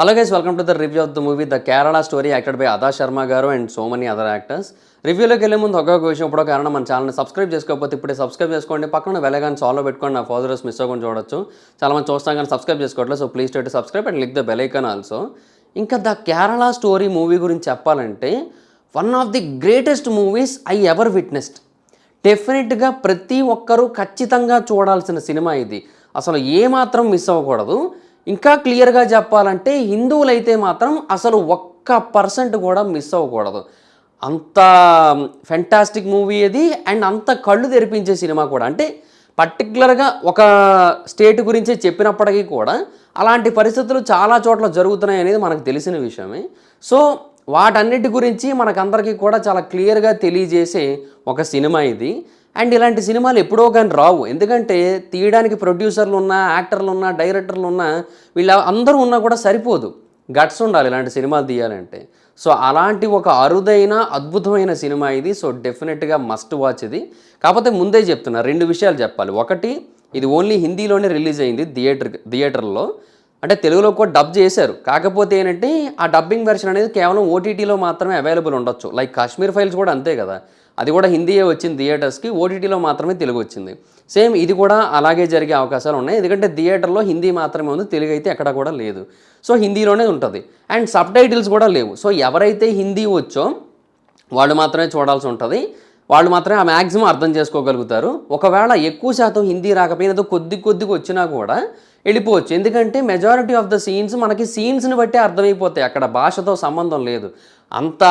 Hello guys welcome to the review of the movie the Kerala story acted by Adah Sharma గారు and so many other actors రివ్యూలోకి వెళ్ళే ముందు ఒక్కొక్క విషయం ఇప్పుడు కారణం మన ఛానల్ని సబ్స్క్రైబ్ చేసుకోకపోతే ఇప్పుడే సబ్స్క్రైబ్ చేసుకోండి. పక్కన వెళ్ళగానే సాల్వ్ పెట్టుకోండి నా ఫాదర్స్ మిస్ అవ్వకుండా చూడొచ్చు. చాలా మంది చూస్తాం కానీ సబ్స్క్రైబ్ చేసుకోవట్లేదు so please to subscribe and like the bell icon also ఇంకా ద కేరళ స్టోరీ మూవీ గురించి చెప్పాలంటే one of the greatest movies I ever witnessed డెఫినెట్గా ప్రతి ఒక్కరూ ఖచ్చితంగా చూడాల్సిన సినిమా ఇది. అసలు ఏమాత్రం మిస్ అవ్వకూడదు. ఇంకా క్లియర్గా చెప్పాలంటే హిందువులైతే మాత్రం అసలు ఒక్క పర్సెంట్ కూడా మిస్ అవ్వకూడదు. అంత ఫెంటాస్టిక్ మూవీ అది అండ్ అంత కళ్ళు తెరిపించే సినిమా కూడా. అంటే పర్టికులర్గా ఒక స్టేట్ గురించే చెప్పినప్పటికీ కూడా అలాంటి పరిస్థితులు చాలా చోట్ల జరుగుతున్నాయి అనేది మనకు తెలిసిన విషయమే. సో వాటన్నిటి గురించి మనకందరికీ కూడా చాలా క్లియర్గా తెలియజేసే ఒక సినిమా ఇది. అండ్ ఇలాంటి సినిమాలు ఎప్పుడో కానీ రావు. ఎందుకంటే తీయడానికి ప్రొడ్యూసర్లు ఉన్నా యాక్టర్లు ఉన్నా డైరెక్టర్లు ఉన్నా వీళ్ళ అందరూ ఉన్నా కూడా సరిపోదు. గట్స్ ఉండాలి ఇలాంటి సినిమాలు తీయాలంటే. సో అలాంటి ఒక అరుదైన అద్భుతమైన సినిమా ఇది. సో డెఫినెట్గా మస్ట్ వాచ్ ఇది. కాకపోతే ముందే చెప్తున్నా రెండు విషయాలు చెప్పాలి. ఒకటి ఇది ఓన్లీ హిందీలోనే రిలీజ్ అయింది థియేటర్ థియేటర్లో. అంటే తెలుగులో కూడా డబ్ చేశారు. కాకపోతే ఏంటంటే ఆ డబ్బింగ్ వెర్షన్ అనేది కేవలం ఓటీటీలో మాత్రమే అవైలబుల్ ఉండొచ్చు. లైక్ కాశ్మీర్ ఫైల్స్ కూడా అంతే కదా. అది కూడా హిందీయే వచ్చింది థియేటర్స్కి. ఓటీటీలో మాత్రమే తెలుగు వచ్చింది. సేమ్ ఇది కూడా అలాగే జరిగే అవకాశాలు ఉన్నాయి. ఎందుకంటే థియేటర్లో హిందీ మాత్రమే ఉంది తెలుగు అయితే ఎక్కడ కూడా లేదు. సో హిందీలోనే ఉంటుంది. అండ్ సబ్ టైటిల్స్ కూడా లేవు. సో ఎవరైతే హిందీ వచ్చో వాళ్ళు మాత్రమే చూడాల్సి ఉంటుంది. వాళ్ళు మాత్రమే ఆ మ్యాక్సిమం అర్థం చేసుకోగలుగుతారు. ఒకవేళ ఎక్కువ శాతం హిందీ రాకపోయినా కొద్ది కొద్దిగా వచ్చినా కూడా వెళ్ళిపోవచ్చు. ఎందుకంటే మెజారిటీ ఆఫ్ ద సీన్స్ మనకి సీన్స్ని బట్టి అర్థమైపోతాయి. అక్కడ భాషతో సంబంధం లేదు. అంత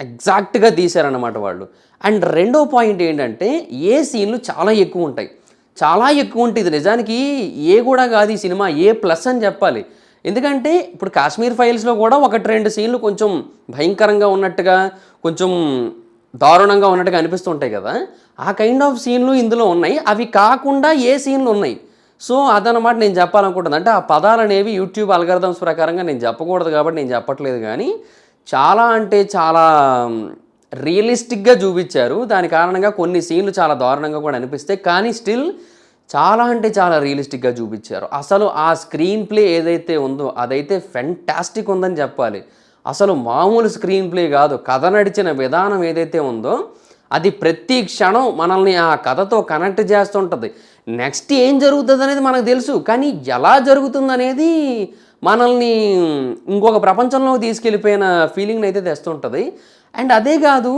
ఎగ్జాక్ట్గా తీశారన్నమాట వాళ్ళు. అండ్ రెండో పాయింట్ ఏంటంటే ఏ సీన్లు చాలా ఎక్కువ ఉంటాయి. చాలా ఎక్కువ ఉంటుంది. నిజానికి ఏ కూడా కాదు ఈ సినిమా. ఏ ప్లస్ అని చెప్పాలి. ఎందుకంటే ఇప్పుడు కాశ్మీర్ ఫైల్స్లో కూడా ఒకటి రెండు సీన్లు కొంచెం భయంకరంగా ఉన్నట్టుగా కొంచెం దారుణంగా ఉన్నట్టుగా అనిపిస్తుంటాయి కదా. ఆ కైండ్ ఆఫ్ సీన్లు ఇందులో ఉన్నాయి. అవి కాకుండా ఏ సీన్లు ఉన్నాయి? సో అదనమాట నేను చెప్పాలనుకుంటుంది అంటే ఆ పదాలు అనేవి యూట్యూబ్ అల్గర్థమ్స్ ప్రకారంగా నేను చెప్పకూడదు కాబట్టి నేను చెప్పట్లేదు కానీ చాలా అంటే చాలా రియలిస్టిక్గా చూపించారు. దాని కారణంగా కొన్ని సీన్లు చాలా దారుణంగా కూడా అనిపిస్తాయి. కానీ స్టిల్ చాలా అంటే చాలా రియలిస్టిక్గా చూపించారు. అసలు ఆ స్క్రీన్ ప్లే ఏదైతే ఉందో అదైతే ఫెంటాస్టిక్ ఉందని చెప్పాలి. అసలు మామూలు స్క్రీన్ ప్లే కాదు. కథ నడిచిన విధానం ఏదైతే ఉందో అది ప్రతి క్షణం మనల్ని ఆ కథతో కనెక్ట్ చేస్తుంటుంది. నెక్స్ట్ ఏం జరుగుతుంది అనేది మనకు తెలుసు కానీ ఎలా జరుగుతుంది అనేది మనల్ని ఇంకొక ప్రపంచంలోకి తీసుకెళ్ళిపోయిన ఫీలింగ్ని అయితే తెస్తుంటుంది. అండ్ అదే కాదు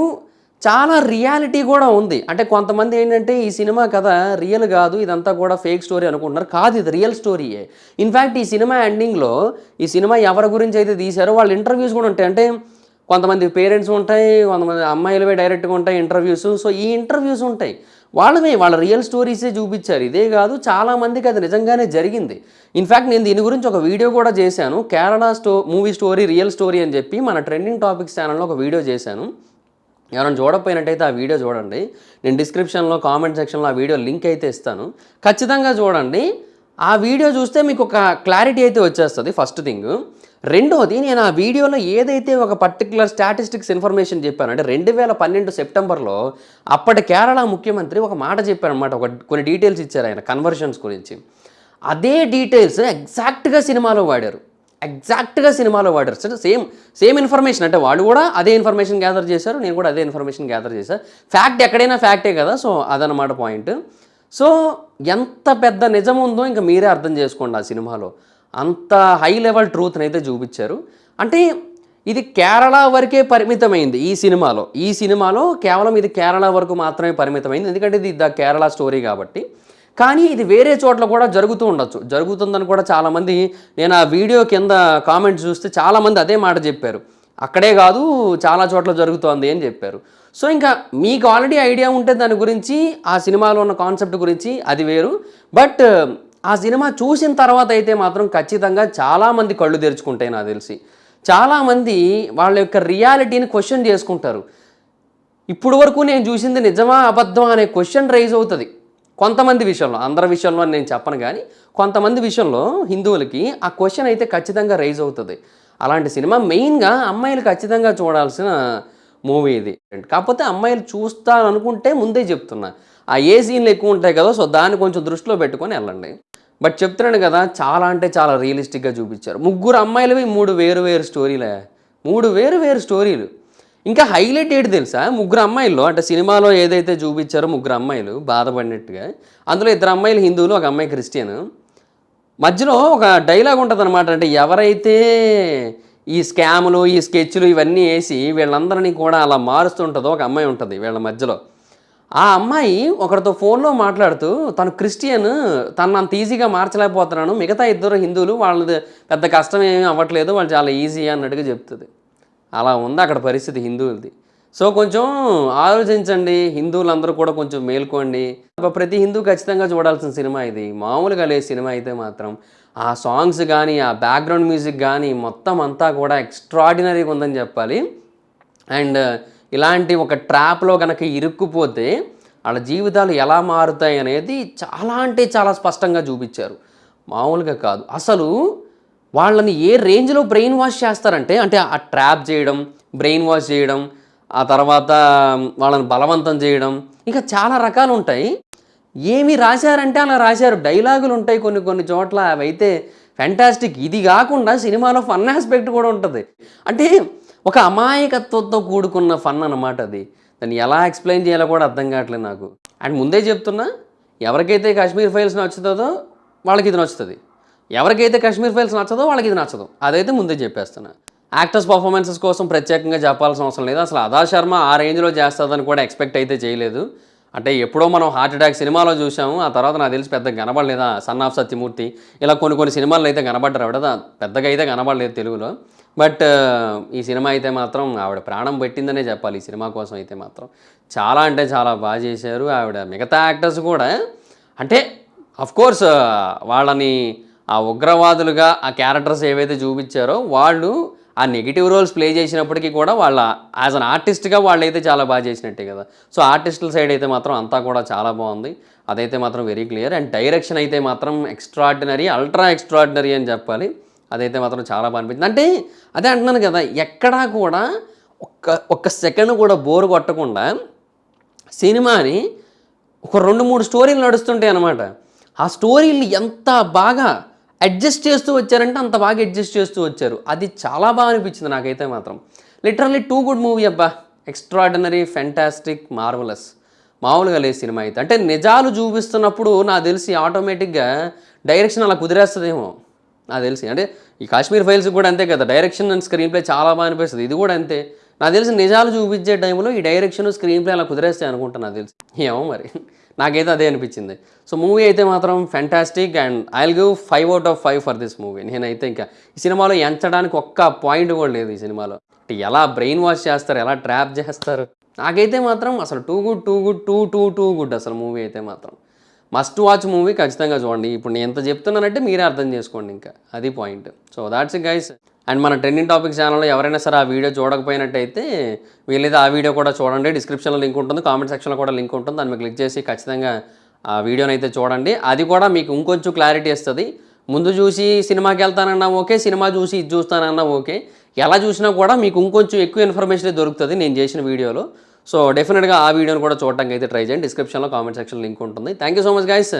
చాలా రియాలిటీ కూడా ఉంది. అంటే కొంతమంది ఏంటంటే ఈ సినిమా కథ రియల్ కాదు ఇదంతా కూడా ఫేక్ స్టోరీ అనుకుంటున్నారు. కాదు ఇది రియల్ స్టోరీయే. ఇన్ఫ్యాక్ట్ ఈ సినిమా ఎండింగ్లో ఈ సినిమా ఎవరి గురించి అయితే తీశారో వాళ్ళ ఇంటర్వ్యూస్ కూడా ఉంటాయి. అంటే కొంతమంది పేరెంట్స్ ఉంటాయి కొంతమంది అమ్మాయిలవే డైరెక్ట్గా ఉంటాయి ఇంటర్వ్యూస్. సో ఈ ఇంటర్వ్యూస్ ఉంటాయి. వాళ్ళవే వాళ్ళ రియల్ స్టోరీసే చూపించారు. ఇదే కాదు చాలా మందికి అది నిజంగానే జరిగింది. ఇన్ఫ్యాక్ట్ నేను దీని గురించి ఒక వీడియో కూడా చేశాను. కేరళ స్టో మూవీ స్టోరీ రియల్ స్టోరీ అని చెప్పి మన ట్రెండింగ్ టాపిక్స్ ఛానల్లో ఒక వీడియో చేశాను. ఎవరైనా చూడకపోయినట్టయితే ఆ వీడియో చూడండి. నేను డిస్క్రిప్షన్లో కామెంట్ సెక్షన్లో ఆ వీడియో లింక్ అయితే ఇస్తాను. ఖచ్చితంగా చూడండి. ఆ వీడియో చూస్తే మీకు ఒక క్లారిటీ అయితే వచ్చేస్తుంది ఫస్ట్ థింగ్. రెండోది నేను ఆ వీడియోలో ఏదైతే ఒక పర్టికులర్ స్టాటిస్టిక్స్ ఇన్ఫర్మేషన్ చెప్పాను అంటే రెండు వేల పన్నెండు సెప్టెంబర్లో అప్పటి కేరళ ముఖ్యమంత్రి ఒక మాట చెప్పారనమాట ఒక కొన్ని డీటెయిల్స్ ఇచ్చారు ఆయన కన్వర్షన్స్ గురించి. అదే డీటెయిల్స్ ఎగ్జాక్ట్గా సినిమాలో వాడారు. ఎగ్జాక్ట్గా సినిమాలో వాడారు. సరే సేమ్ సేమ్ ఇన్ఫర్మేషన్ అంటే వాళ్ళు కూడా అదే ఇన్ఫర్మేషన్ గ్యాదర్ చేశారు నేను కూడా అదే ఇన్ఫర్మేషన్ గ్యాదర్ చేశాను ఫ్యాక్ట్ ఎక్కడైనా ఫ్యాక్టే కదా సో అదనమాట పాయింట్ సో ఎంత పెద్ద నిజం ఉందో ఇంకా మీరే అర్థం చేసుకోండి ఆ సినిమాలో. అంత హై లెవెల్ ట్రూత్ని అయితే చూపించారు. అంటే ఇది కేరళ వరకే పరిమితమైంది ఈ సినిమాలో. ఈ సినిమాలో కేవలం ఇది కేరళ వరకు మాత్రమే పరిమితమైంది. ఎందుకంటే ఇది ద కేరళ స్టోరీ కాబట్టి. కానీ ఇది వేరే చోట్ల కూడా జరుగుతూ ఉండొచ్చు. జరుగుతుందని కూడా చాలామంది నేను ఆ వీడియో కింద కామెంట్స్ చూస్తే చాలామంది అదే మాట చెప్పారు. అక్కడే కాదు చాలా చోట్ల జరుగుతోంది అని చెప్పారు. సో ఇంకా మీకు ఆల్రెడీ ఐడియా ఉంటే దాని గురించి ఆ సినిమాలో ఉన్న కాన్సెప్ట్ గురించి అది వేరు. బట్ ఆ సినిమా చూసిన తర్వాత అయితే మాత్రం ఖచ్చితంగా చాలామంది కళ్ళు తెరుచుకుంటాయి నాకు తెలిసి. చాలామంది వాళ్ళ యొక్క రియాలిటీని క్వశ్చన్ చేసుకుంటారు. ఇప్పుడు వరకు నేను చూసింది నిజమా అబద్ధమా అనే క్వశ్చన్ రైజ్ అవుతుంది. కొంతమంది విషయంలో అందరి విషయంలో అని నేను చెప్పను కానీ కొంతమంది విషయంలో హిందువులకి ఆ క్వశ్చన్ అయితే ఖచ్చితంగా రైజ్ అవుతుంది. అలాంటి సినిమా మెయిన్గా అమ్మాయిలు ఖచ్చితంగా చూడాల్సిన మూవీ ఇది. కాకపోతే అమ్మాయిలు చూస్తాను అనుకుంటే ముందే చెప్తున్నా. ఆ ఏ సీన్లు ఎక్కువ ఉంటాయి కదా సో దాన్ని కొంచెం దృష్టిలో పెట్టుకొని వెళ్ళండి. బట్ చెప్తున్నాను కదా చాలా అంటే చాలా రియలిస్టిక్గా చూపించారు. ముగ్గురు అమ్మాయిలవి మూడు వేరు వేరు స్టోరీలే. మూడు వేరు వేరు స్టోరీలు. ఇంకా హైలైట్ ఏంటి తెలుసా? ముగ్గురు అమ్మాయిలు అంటే సినిమాలో ఏదైతే చూపించారో ముగ్గురు అమ్మాయిలు బాధపడినట్టుగా. అందులో ఇద్దరు అమ్మాయిలు హిందువులు ఒక అమ్మాయి క్రిస్టియన్. మధ్యలో ఒక డైలాగ్ ఉంటుంది అనమాట అంటే ఎవరైతే ఈ స్కాములు ఈ స్కెచ్లు ఇవన్నీ వేసి వీళ్ళందరినీ కూడా అలా మారుస్తుంటుందో ఒక అమ్మాయి ఉంటుంది వీళ్ళ మధ్యలో. ఆ అమ్మాయి ఒకరితో ఫోన్లో మాట్లాడుతూ తను క్రిస్టియన్ తను అంత ఈజీగా మార్చలేకపోతున్నాను. మిగతా ఇద్దరు హిందువులు వాళ్ళది పెద్ద కష్టం ఏమీ అవ్వట్లేదు వాళ్ళు చాలా ఈజీ అన్నట్టుగా చెప్తుంది. అలా ఉంది. అక్కడ పరిస్థితి హిందువులది. సో కొంచెం ఆలోచించండి. హిందువులందరూ కూడా కొంచెం మేల్కోండి. ప్రతి హిందూ ఖచ్చితంగా చూడాల్సిన సినిమా ఇది. మామూలుగా లే సినిమా అయితే మాత్రం ఆ సాంగ్స్ కానీ ఆ బ్యాక్గ్రౌండ్ మ్యూజిక్ కానీ మొత్తం అంతా కూడా ఎక్స్ట్రాడినరీగా ఉందని చెప్పాలి. అండ్ ఇలాంటి ఒక ట్రాప్లో కనుక ఇరుక్కుపోతే వాళ్ళ జీవితాలు ఎలా మారుతాయి అనేది చాలా అంటే చాలా స్పష్టంగా చూపించారు. మామూలుగా కాదు. అసలు వాళ్ళని ఏ రేంజ్లో బ్రెయిన్ వాష్ చేస్తారంటే అంటే ఆ ట్రాప్ చేయడం బ్రెయిన్ వాష్ చేయడం ఆ తర్వాత వాళ్ళని బలవంతం చేయడం ఇంకా చాలా రకాలు ఉంటాయి. ఏమి రాశారంటే అలా రాశారు. డైలాగులు ఉంటాయి కొన్ని కొన్ని చోట్ల. అవైతే ఫ్యాంటాస్టిక్. ఇది కాకుండా సినిమాలో ఫన్ ఆస్పెక్ట్ కూడా ఉంటుంది. అంటే ఒక అమాయకత్వంతో కూడుకున్న ఫన్ అన్నమాట అది. దాన్ని ఎలా ఎక్స్ప్లెయిన్ చేయాలో కూడా అర్థం కావట్లేదు నాకు. అండ్ ముందే చెప్తున్నా ఎవరికైతే కాశ్మీర్ ఫైల్స్ నచ్చుతుందో వాళ్ళకి ఇది నచ్చుతుంది. ఎవరికైతే కశ్మీర్ ఫైల్స్ నచ్చదో వాళ్ళకి ఇది నచ్చదు. అదైతే ముందే చెప్పేస్తున్నా. యాక్టర్స్ పర్ఫార్మెన్సెస్ కోసం ప్రత్యేకంగా చెప్పాల్సిన అవసరం లేదు. అసలు అదా శర్మ ఆ రేంజ్లో చేస్తుందని కూడా ఎక్స్పెక్ట్ అయితే చేయలేదు. అంటే ఎప్పుడో మనం హార్ట్ అటాక్ సినిమాలో చూసాము ఆ తర్వాత నాకు తెలిసి పెద్దగా కనబడలేదా. సన్ ఆఫ్ సత్యమూర్తి ఇలా కొన్ని కొన్ని సినిమాల్లో అయితే కనబడ్డారు. ఆవిడ పెద్దగా అయితే కనబడలేదు తెలుగులో. బట్ ఈ సినిమా అయితే మాత్రం ఆవిడ ప్రాణం పెట్టిందనే చెప్పాలి. ఈ సినిమా కోసం అయితే మాత్రం. చాలా అంటే చాలా బాగా చేశారు. ఆవిడ మిగతా యాక్టర్స్ కూడా అంటే అఫ్కోర్స్ వాళ్ళని ఆ ఉగ్రవాదులుగా ఆ క్యారెక్టర్స్ ఏవైతే చూపించారో వాళ్ళు ఆ నెగిటివ్ రోల్స్ ప్లే చేసినప్పటికీ కూడా వాళ్ళ యాజ్ అన్ ఆర్టిస్ట్గా వాళ్ళు అయితే చాలా బాగా చేసినట్టే కదా. సో ఆర్టిస్టుల సైడ్ అయితే మాత్రం అంతా కూడా చాలా బాగుంది. అదైతే మాత్రం వెరీ క్లియర్ అండ్ డైరెక్షన్ అయితే మాత్రం ఎక్స్ట్రాడినరీ అల్ట్రా ఎక్స్ట్రాడినరీ అని చెప్పాలి. అదైతే మాత్రం చాలా బాగా అనిపించింది. అంటే అదే అంటున్నాను కదా ఎక్కడా కూడా ఒక్క ఒక్క సెకండ్ కూడా బోర్ కొట్టకుండా సినిమాని ఒక రెండు మూడు స్టోరీలు నడుస్తుంటాయి అనమాట ఆ స్టోరీలు ఎంత బాగా అడ్జస్ట్ చేస్తూ వచ్చారంటే అంత బాగా అడ్జస్ట్ చేస్తూ వచ్చారు. అది చాలా బాగా అనిపించింది నాకైతే మాత్రం. లిటరల్లీ టూ గుడ్ మూవీ అబ్బా. Extraordinary fantastic marvellous. మామూలుగా లేదు సినిమా అయితే. అంటే నిజాలు చూపిస్తున్నప్పుడు నాకు తెలిసి ఆటోమేటిక్గా డైరెక్షన్ అలా కుదిరేస్తుందేమో. నాకు తెలిసి. అంటే ఈ కాశ్మీర్ ఫైల్స్ కూడా అంతే కదా. డైరెక్షన్ అండ్ స్క్రీన్ ప్లే చాలా బాగా అనిపిస్తుంది. ఇది కూడా అంతే. నాకు తెలిసి నిజాలు చూపించే టైంలో ఈ డైరెక్షన్ స్క్రీన్ ప్లే అలా కుదిరేస్తాయి అనుకుంటా నాకు తెలిసి. ఏమో మరి. నాకైతే అదే అనిపించింది. సో మూవీ అయితే మాత్రం fantastic and I give five out of five for this movie నేనైతే ఇంకా ఈ సినిమాలో ఎంచడానికి ఒక్క పాయింట్ కూడా లేదు ఈ సినిమాలో. ఎలా బ్రెయిన్ వాష్ చేస్తారు ఎలా ట్రాప్ చేస్తారు? నాకైతే మాత్రం అసలు too good too good too too too good అసలు మూవీ అయితే మాత్రం. మస్ట్ వాచ్ మూవీ ఖచ్చితంగా చూడండి. ఇప్పుడు నేను ఎంత చెప్తున్నానంటే మీరే అర్థం చేసుకోండి ఇంకా. అది point. So that's guys and మన ట్రెండింగ్ టాపిక్ ఛానల్లో ఎవరైనా సరే ఆ వీడియో చూడకపోయినట్టయితే వీలైతే ఆ వీడియో కూడా చూడండి. డిస్క్రిప్షన్లో లింక్ ఉంటుంది. కామెంట్ సెక్షన్లో కూడా లింక్ ఉంటుంది. దాన్ని క్లిక్ చేసి ఖచ్చితంగా ఆ వీడియోని అయితే చూడండి. అది కూడా మీకు ఇంకొంచెం క్లారిటీ ఇస్తుంది. ముందు చూసి సినిమాకి వెళ్తానన్నా ఓకే సినిమా చూసి ఇది చూస్తానన్నా ఓకే. ఎలా చూసినా కూడా మీకు ఇంకొంచెం ఎక్కువ ఇన్ఫర్మేషన్ దొరుకుతుంది నేను చేసిన వీడియోలో. సో డెఫినెట్గా ఆ వీడియోని కూడా చూడటానికి అయితే ట్రై చేయండి. డిస్క్రిప్షన్లో కామెంట్ సెక్షన్ లింక్ ఉంటుంది. Thank you so much guys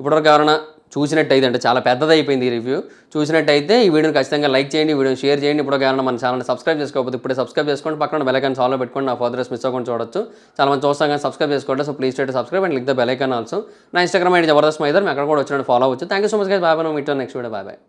ఇప్పటివరకు ఎవరైనా చూసినట్టయితే అంటే చాలా పెద్దదైపోయింది ఈ రివ్యూ చూసినట్టయితే ఈ వీడియోని ఖచ్చితంగా లైక్ చేయండి ఈ వీడియోని షేర్ చేయండి. ఇప్పుడు ఎవరైనా మన ఛానల్ని సబ్స్క్రైబ్ చేసుకోకపోతే ఇప్పుడే సబ్స్క్రైబ్ చేసుకోండి. పక్కన బెలైకాన్ ఐకాన్ సాల్వ్ పెట్టుకోండి. నా ఫర్దర్స్ మిస్ అవ్వకుండా చూడొచ్చు. చాలా మంది చూస్తాం కానీ సబ్స్క్రైబ్ చేసుకోండి so please to subscribe and like the bell also నా ఇన్స్టాగ్రామ్ ఐడి జబర్దస్త్ మైదర్ మీ అక్కడ కూడా వచ్చినట్టు ఫాలో అవచ్చు thank you so much guys bye bye meet next video bye bye